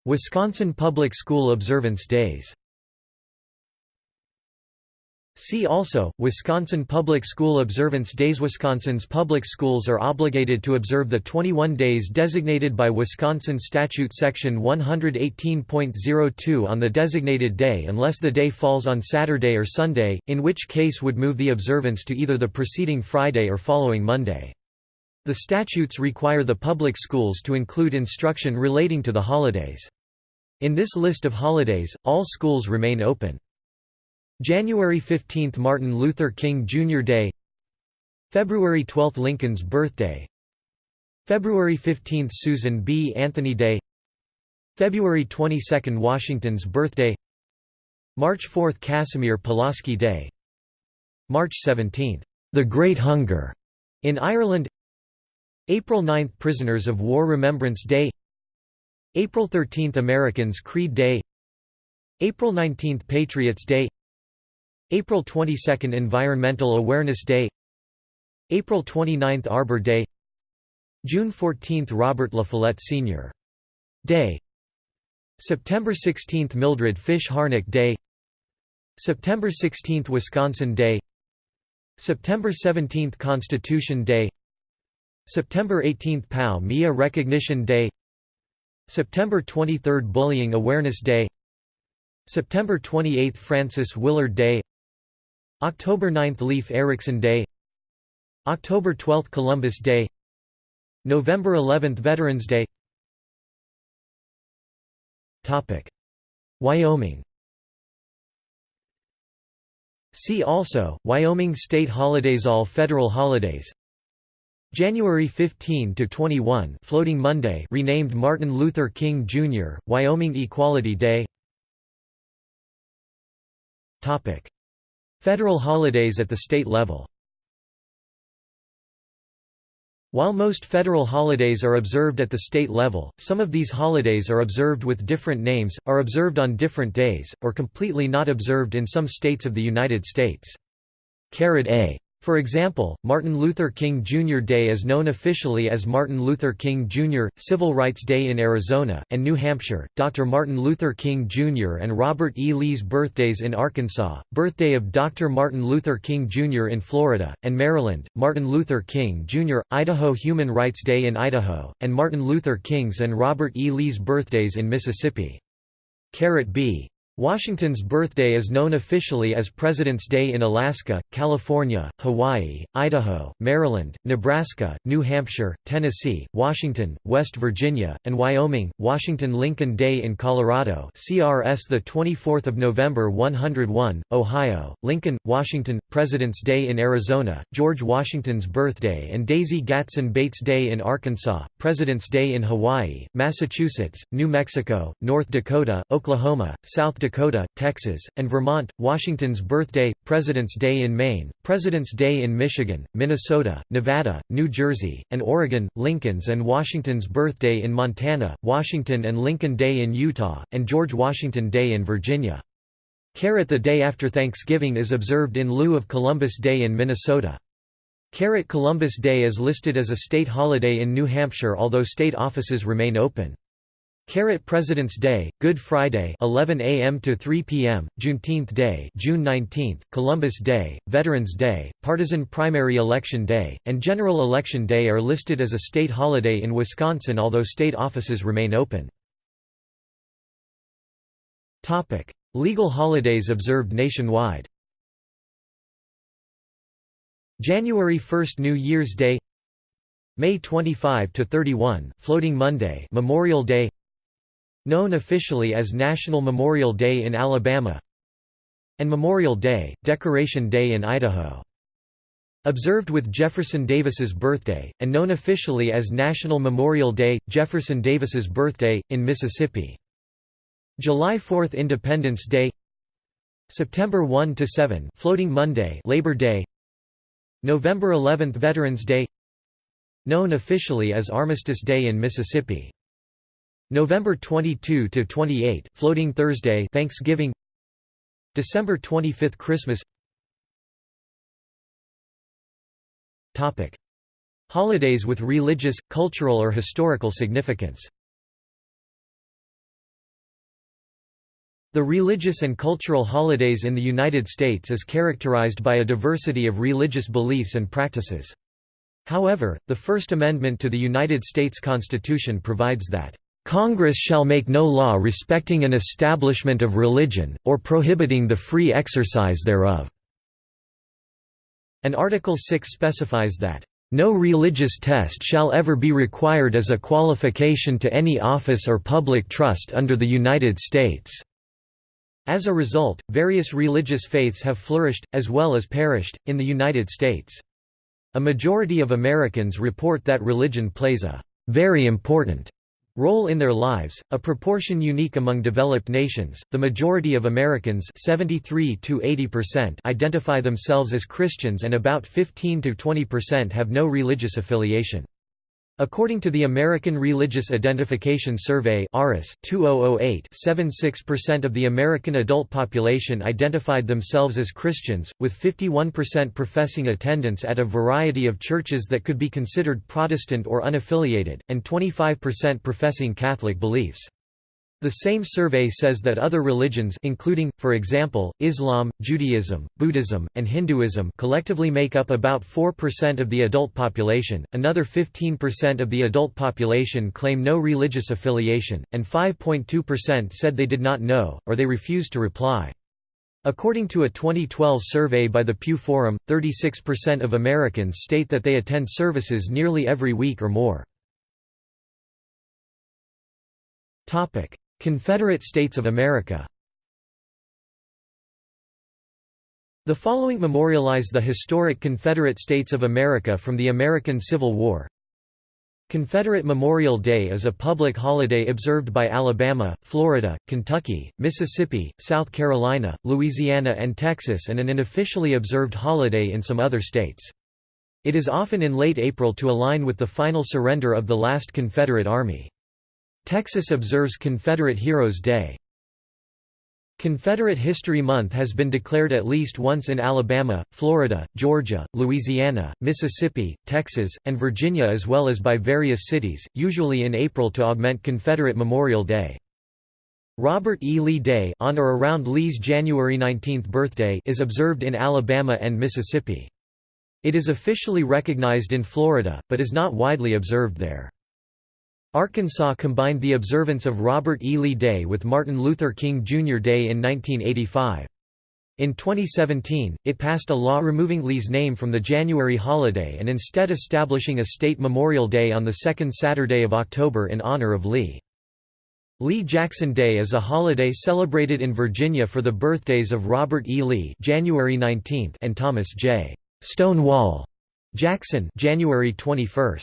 Wisconsin Public School Observance Days. See also, Wisconsin Public School Observance Days. Wisconsin's public schools are obligated to observe the 21 days designated by Wisconsin Statute Section 118.02 on the designated day unless the day falls on Saturday or Sunday, in which case would move the observance to either the preceding Friday or following Monday. The statutes require the public schools to include instruction relating to the holidays. In this list of holidays, all schools remain open. January 15 – Martin Luther King Jr. Day February 12 – Lincoln's birthday February 15 – Susan B. Anthony Day February 22 – Washington's birthday March 4 – Casimir Pulaski Day March 17 – The Great Hunger in Ireland April 9 – Prisoners of War Remembrance Day. April 13 – Americans Creed Day. April 19 – Patriots Day. April 22 – Environmental Awareness Day. April 29 – Arbor Day. June 14 – Robert La Follette Sr. Day. September 16 – Mildred Fish Harnack Day. September 16 – Wisconsin Day. September 17 – Constitution Day September 18 – POW MIA Recognition Day. September 23 – Bullying Awareness Day. September 28 – Frances Willard Day. October 9 – Leif Erikson Day. October 12 – Columbus Day. November 11 – Veterans Day. Wyoming. See also, Wyoming state holidays All federal holidays January 15 to 21 Floating Monday renamed Martin Luther King Jr. Wyoming Equality Day Topic Federal holidays at the state level While most federal holidays are observed at the state level, some of these holidays are observed with different names, are observed on different days, or completely not observed in some states of the United States. A for example, Martin Luther King Jr. Day is known officially as Martin Luther King Jr. Civil Rights Day in Arizona, and New Hampshire, Dr. Martin Luther King Jr. and Robert E. Lee's birthdays in Arkansas, birthday of Dr. Martin Luther King Jr. in Florida, and Maryland, Martin Luther King Jr., Idaho Human Rights Day in Idaho, and Martin Luther King's and Robert E. Lee's birthdays in Mississippi. B. Washington's birthday is known officially as President's Day in Alaska, California, Hawaii, Idaho, Maryland, Nebraska, New Hampshire, Tennessee, Washington, West Virginia, and Wyoming. Washington Lincoln Day in Colorado, CRS the 24th of November 101, Ohio, Lincoln, Washington, President's Day in Arizona, George Washington's birthday and Daisy Gatson Bates Day in Arkansas, President's Day in Hawaii, Massachusetts, New Mexico, North Dakota, Oklahoma, South Dakota Dakota, Texas, and Vermont, Washington's birthday, President's Day in Maine, President's Day in Michigan, Minnesota, Nevada, New Jersey, and Oregon, Lincoln's and Washington's birthday in Montana, Washington and Lincoln Day in Utah, and George Washington Day in Virginia. Caret the day after Thanksgiving is observed in lieu of Columbus Day in Minnesota. Caret Columbus Day is listed as a state holiday in New Hampshire although state offices remain open. Caret President's Day, Good Friday 11 a.m. to 3 p.m., Juneteenth Day June 19, Columbus Day, Veterans Day, Partisan Primary Election Day, and General Election Day are listed as a state holiday in Wisconsin although state offices remain open. Legal holidays observed nationwide January 1 New Year's Day May 25 to 31 Floating Monday Memorial Day known officially as National Memorial Day in Alabama and Memorial Day, Decoration Day in Idaho. Observed with Jefferson Davis's birthday, and known officially as National Memorial Day, Jefferson Davis's birthday, in Mississippi. July 4 Independence Day September 1–7 Floating Monday Labor Day November 11 Veterans Day Known officially as Armistice Day in Mississippi. November 22 to 28, Floating Thursday Thanksgiving December 25 Christmas Topic. Holidays with religious, cultural or historical significance The religious and cultural holidays in the United States is characterized by a diversity of religious beliefs and practices. However, the First Amendment to the United States Constitution provides that, "...Congress shall make no law respecting an establishment of religion, or prohibiting the free exercise thereof." And Article 6 specifies that, "...no religious test shall ever be required as a qualification to any office or public trust under the United States." As a result, various religious faiths have flourished, as well as perished, in the United States. A majority of Americans report that religion plays a very important role in their lives, a proportion unique among developed nations. The majority of Americans, 73 to 80%, identify themselves as Christians and about 15 to 20% have no religious affiliation. According to the American Religious Identification Survey (ARIS) 2008, 76% of the American adult population identified themselves as Christians, with 51% professing attendance at a variety of churches that could be considered Protestant or unaffiliated, and 25% professing Catholic beliefs. The same survey says that other religions including, for example, Islam, Judaism, Buddhism, and Hinduism collectively make up about 4% of the adult population, another 15% of the adult population claim no religious affiliation, and 5.2% said they did not know, or they refused to reply. According to a 2012 survey by the Pew Forum, 36% of Americans state that they attend services nearly every week or more. Confederate States of America The following memorialize the historic Confederate States of America from the American Civil War. Confederate Memorial Day is a public holiday observed by Alabama, Florida, Kentucky, Mississippi, South Carolina, Louisiana and Texas and an unofficially observed holiday in some other states. It is often in late April to align with the final surrender of the last Confederate Army. Texas observes Confederate Heroes Day. Confederate History Month has been declared at least once in Alabama, Florida, Georgia, Louisiana, Mississippi, Texas, and Virginia as well as by various cities, usually in April to augment Confederate Memorial Day. Robert E. Lee Day on or around Lee's January 19 birthday is observed in Alabama and Mississippi. It is officially recognized in Florida, but is not widely observed there. Arkansas combined the observance of Robert E. Lee Day with Martin Luther King Jr. Day in 1985. In 2017, it passed a law removing Lee's name from the January holiday and instead establishing a state Memorial Day on the second Saturday of October in honor of Lee. Lee Jackson Day is a holiday celebrated in Virginia for the birthdays of Robert E. Lee January 19 and Thomas J. Stonewall Jackson January 21.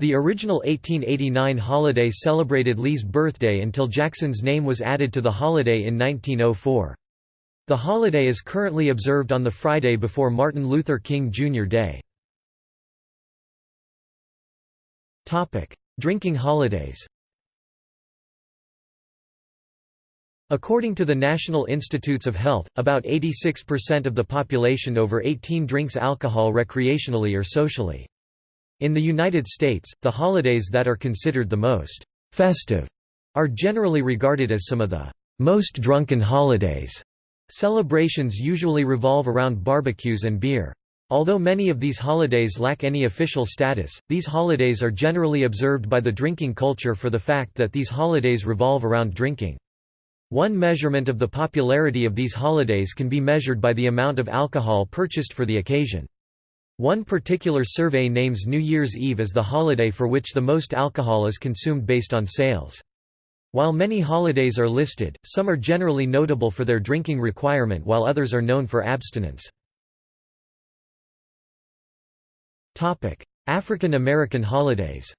The original 1889 holiday celebrated Lee's birthday until Jackson's name was added to the holiday in 1904. The holiday is currently observed on the Friday before Martin Luther King Jr. Day. Drinking holidays According to the National Institutes of Health, about 86% of the population over 18 drinks alcohol recreationally or socially. In the United States, the holidays that are considered the most festive are generally regarded as some of the most drunken holidays. Celebrations usually revolve around barbecues and beer. Although many of these holidays lack any official status, these holidays are generally observed by the drinking culture for the fact that these holidays revolve around drinking. One measurement of the popularity of these holidays can be measured by the amount of alcohol purchased for the occasion. One particular survey names New Year's Eve as the holiday for which the most alcohol is consumed based on sales. While many holidays are listed, some are generally notable for their drinking requirement while others are known for abstinence. African American holidays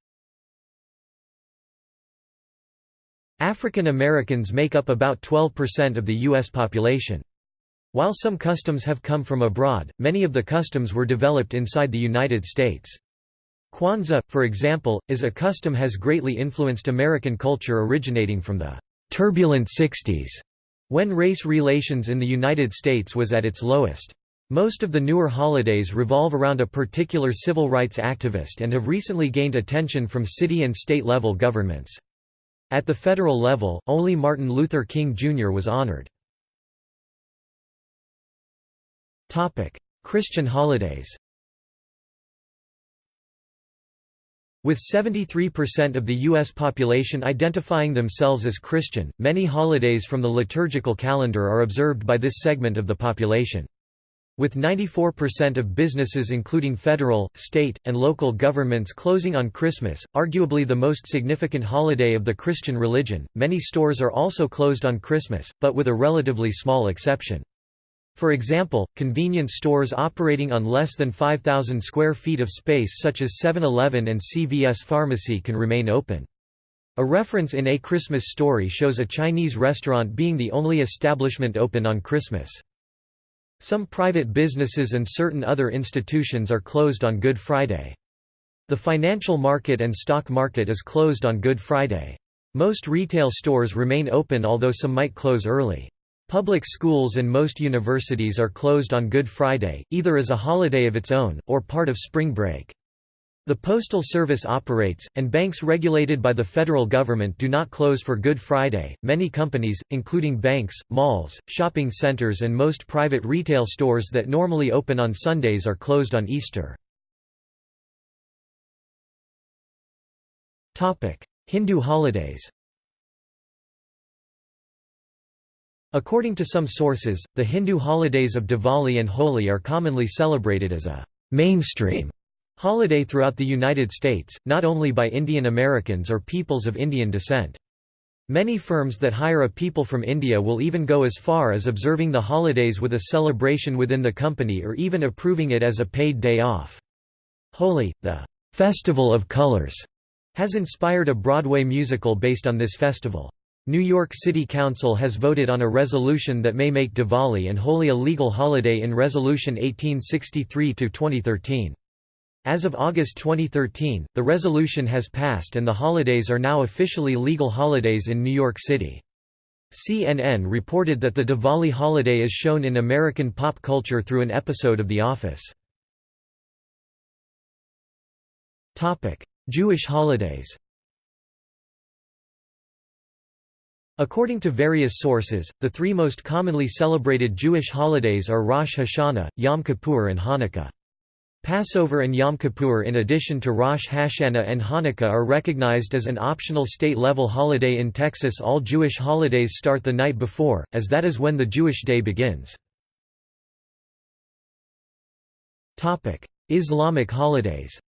African Americans make up about 12% of the U.S. population. While some customs have come from abroad, many of the customs were developed inside the United States. Kwanzaa, for example, is a custom has greatly influenced American culture originating from the «turbulent 60s», when race relations in the United States was at its lowest. Most of the newer holidays revolve around a particular civil rights activist and have recently gained attention from city and state-level governments. At the federal level, only Martin Luther King Jr. was honored. Christian holidays With 73% of the U.S. population identifying themselves as Christian, many holidays from the liturgical calendar are observed by this segment of the population. With 94% of businesses including federal, state, and local governments closing on Christmas, arguably the most significant holiday of the Christian religion, many stores are also closed on Christmas, but with a relatively small exception. For example, convenience stores operating on less than 5,000 square feet of space such as 7-Eleven and CVS Pharmacy can remain open. A reference in A Christmas Story shows a Chinese restaurant being the only establishment open on Christmas. Some private businesses and certain other institutions are closed on Good Friday. The financial market and stock market is closed on Good Friday. Most retail stores remain open although some might close early. Public schools and most universities are closed on Good Friday, either as a holiday of its own, or part of spring break. The Postal Service operates, and banks regulated by the federal government do not close for Good Friday. Many companies, including banks, malls, shopping centers, and most private retail stores that normally open on Sundays are closed on Easter. Hindu holidays According to some sources, the Hindu holidays of Diwali and Holi are commonly celebrated as a mainstream holiday throughout the United States, not only by Indian Americans or peoples of Indian descent. Many firms that hire a people from India will even go as far as observing the holidays with a celebration within the company or even approving it as a paid day off. Holi, the Festival of Colors, has inspired a Broadway musical based on this festival. New York City Council has voted on a resolution that may make Diwali and Holi a legal holiday in Resolution 1863-2013. As of August 2013, the resolution has passed and the holidays are now officially legal holidays in New York City. CNN reported that the Diwali holiday is shown in American pop culture through an episode of The Office. Jewish holidays According to various sources, the three most commonly celebrated Jewish holidays are Rosh Hashanah, Yom Kippur and Hanukkah. Passover and Yom Kippur in addition to Rosh Hashanah and Hanukkah are recognized as an optional state-level holiday in Texas all Jewish holidays start the night before, as that is when the Jewish day begins. Islamic holidays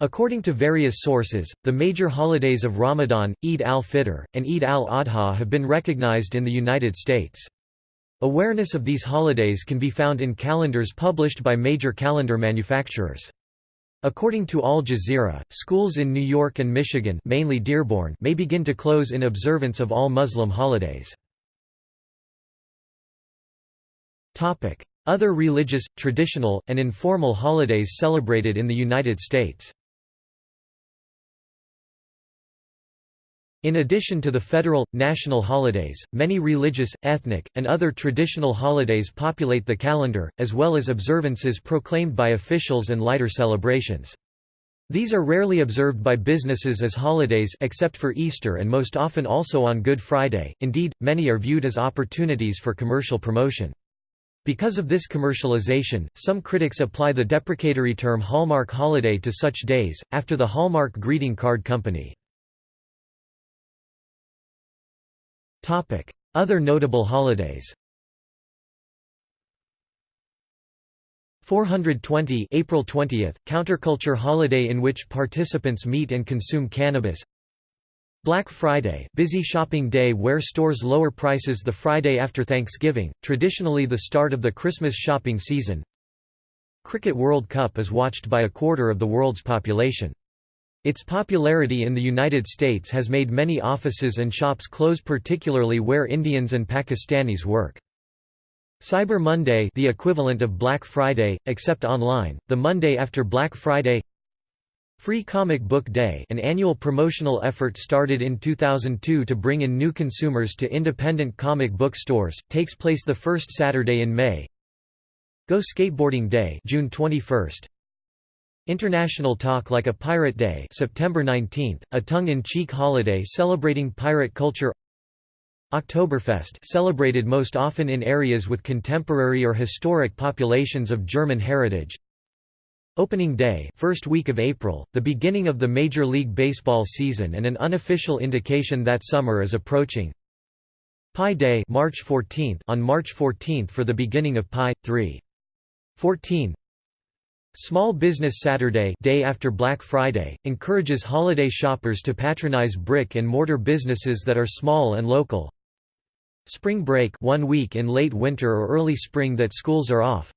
According to various sources, the major holidays of Ramadan, Eid al-Fitr, and Eid al-Adha have been recognized in the United States. Awareness of these holidays can be found in calendars published by major calendar manufacturers. According to Al Jazeera, schools in New York and Michigan mainly Dearborn may begin to close in observance of all Muslim holidays. Other religious, traditional, and informal holidays celebrated in the United States In addition to the federal, national holidays, many religious, ethnic, and other traditional holidays populate the calendar, as well as observances proclaimed by officials and lighter celebrations. These are rarely observed by businesses as holidays except for Easter and most often also on Good Friday, indeed, many are viewed as opportunities for commercial promotion. Because of this commercialization, some critics apply the deprecatory term Hallmark holiday to such days, after the Hallmark greeting card company. Other notable holidays. 420 April 20, counterculture holiday in which participants meet and consume cannabis. Black Friday busy shopping day where stores lower prices the Friday after Thanksgiving, traditionally the start of the Christmas shopping season. Cricket World Cup is watched by a quarter of the world's population. Its popularity in the United States has made many offices and shops close particularly where Indians and Pakistanis work. Cyber Monday the equivalent of Black Friday, except online, the Monday after Black Friday. Free Comic Book Day an annual promotional effort started in 2002 to bring in new consumers to independent comic book stores, takes place the first Saturday in May. Go Skateboarding Day June 21, International Talk Like a Pirate Day September 19, a tongue-in-cheek holiday celebrating pirate culture. Oktoberfest celebrated most often in areas with contemporary or historic populations of German heritage. Opening Day first week of April, the beginning of the Major League Baseball season and an unofficial indication that summer is approaching. Pi Day March 14 on March 14 for the beginning of Pi, 3. 14 Small Business Saturday day after Black Friday, encourages holiday shoppers to patronize brick-and-mortar businesses that are small and local. Spring break one week in late winter or early spring that schools are off.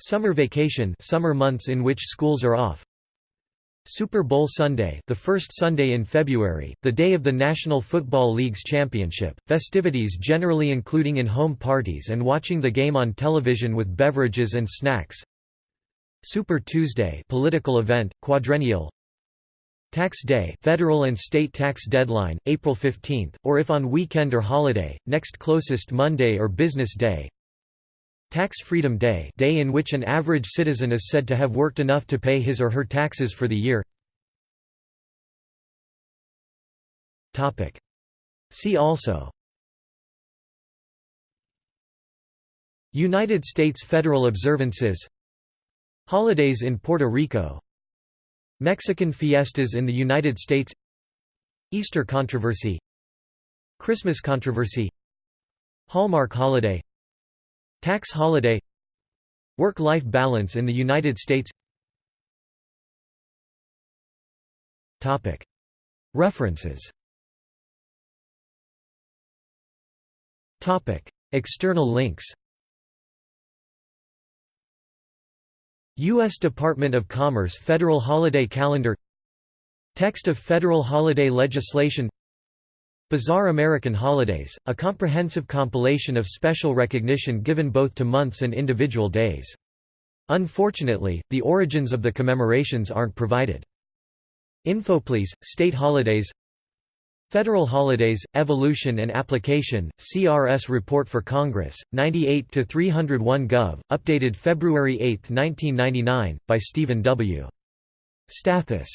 Summer vacation summer months in which schools are off. Super Bowl Sunday the first Sunday in February, the day of the National Football League's championship, festivities generally including in-home parties and watching the game on television with beverages and snacks Super Tuesday political event, quadrennial. Tax Day federal and state tax deadline, April 15, or if on weekend or holiday, next closest Monday or business day. Tax Freedom Day day in which an average citizen is said to have worked enough to pay his or her taxes for the year. See also. United States federal observances Holidays in Puerto Rico. Mexican fiestas in the United States. Easter controversy. Christmas controversy. Hallmark holiday. Tax holiday. Work-life balance in the United States. References. External links U.S. Department of Commerce Federal Holiday Calendar Text of federal holiday legislation Bizarre American Holidays, a comprehensive compilation of special recognition given both to months and individual days. Unfortunately, the origins of the commemorations aren't provided. Infoplease, state holidays Federal Holidays, Evolution and Application, CRS Report for Congress, 98-301 Gov., updated February 8, 1999, by Stephen W. Stathis